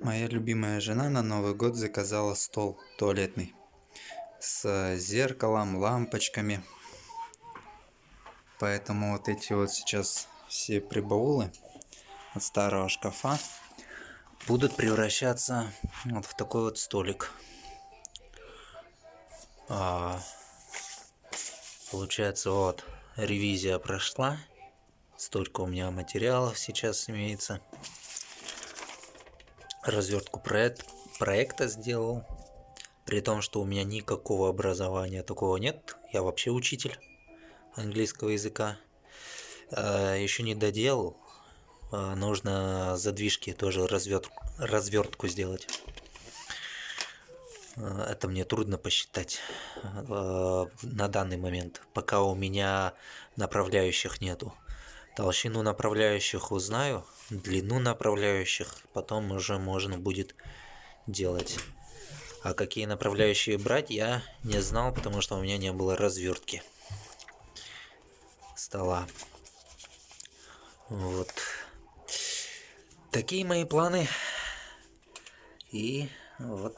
Моя любимая жена на Новый год заказала стол туалетный с зеркалом, лампочками. Поэтому вот эти вот сейчас все прибаулы от старого шкафа будут превращаться вот в такой вот столик. А, получается, вот ревизия прошла. Столько у меня материалов сейчас имеется развертку проект, проекта сделал. При том, что у меня никакого образования такого нет. Я вообще учитель английского языка. А, Еще не доделал. А, нужно задвижки тоже разверт, развертку сделать. А, это мне трудно посчитать на данный момент, пока у меня направляющих нету. Толщину направляющих узнаю, длину направляющих потом уже можно будет делать. А какие направляющие брать, я не знал, потому что у меня не было развертки стола. Вот. Такие мои планы. И вот